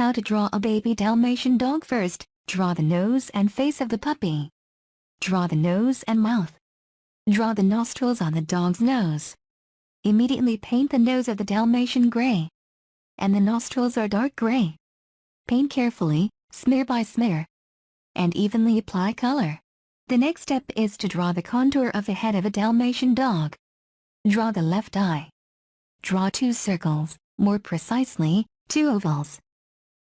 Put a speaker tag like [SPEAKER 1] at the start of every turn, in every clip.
[SPEAKER 1] How to draw a baby Dalmatian dog first, draw the nose and face of the puppy. Draw the nose and mouth. Draw the nostrils on the dog's nose. Immediately paint the nose of the Dalmatian gray. And the nostrils are dark gray. Paint carefully, smear by smear. And evenly apply color. The next step is to draw the contour of the head of a Dalmatian dog. Draw the left eye. Draw two circles, more precisely, two ovals.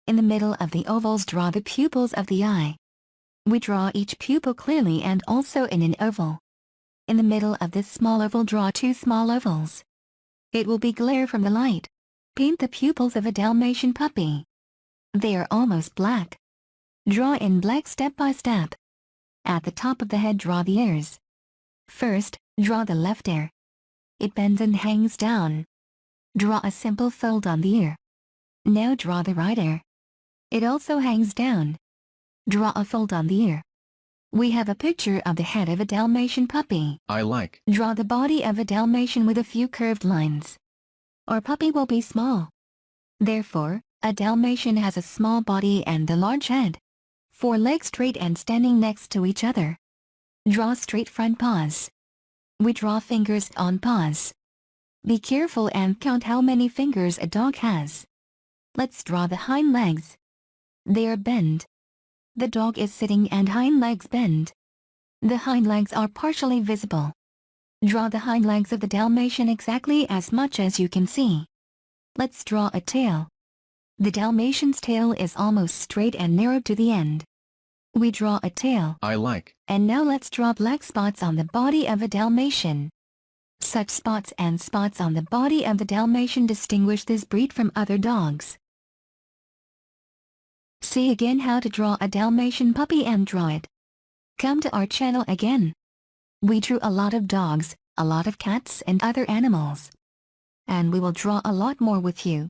[SPEAKER 1] In the middle of the ovals draw the pupils of the eye. We draw each pupil clearly and also in an oval. In the middle of this small oval draw two small ovals. It will be glare from the light. Paint the pupils of a Dalmatian puppy. They are almost black. Draw in black step by step. At the top of the head draw the ears. First, draw the left ear. It bends and hangs down. Draw a simple fold on the ear. Now draw the right ear. It also hangs down. Draw a fold on the ear. We have a picture of the head of a Dalmatian puppy.
[SPEAKER 2] I like.
[SPEAKER 1] Draw the body of a Dalmatian with a few curved lines. Our puppy will be small. Therefore, a Dalmatian has a small body and a large head. Four legs straight and standing next to each other. Draw straight front paws. We draw fingers on paws. Be careful and count how many fingers a dog has. Let's draw the hind legs. They are bent. The dog is sitting and hind legs bend. The hind legs are partially visible. Draw the hind legs of the Dalmatian exactly as much as you can see. Let's draw a tail. The Dalmatian's tail is almost straight and narrow to the end. We draw a tail.
[SPEAKER 2] I like.
[SPEAKER 1] And now let's draw black spots on the body of a Dalmatian. Such spots and spots on the body of the Dalmatian distinguish this breed from other dogs. See again how to draw a Dalmatian puppy and draw it. Come to our channel again. We drew a lot of dogs, a lot of cats and other animals. And we will draw a lot more with you.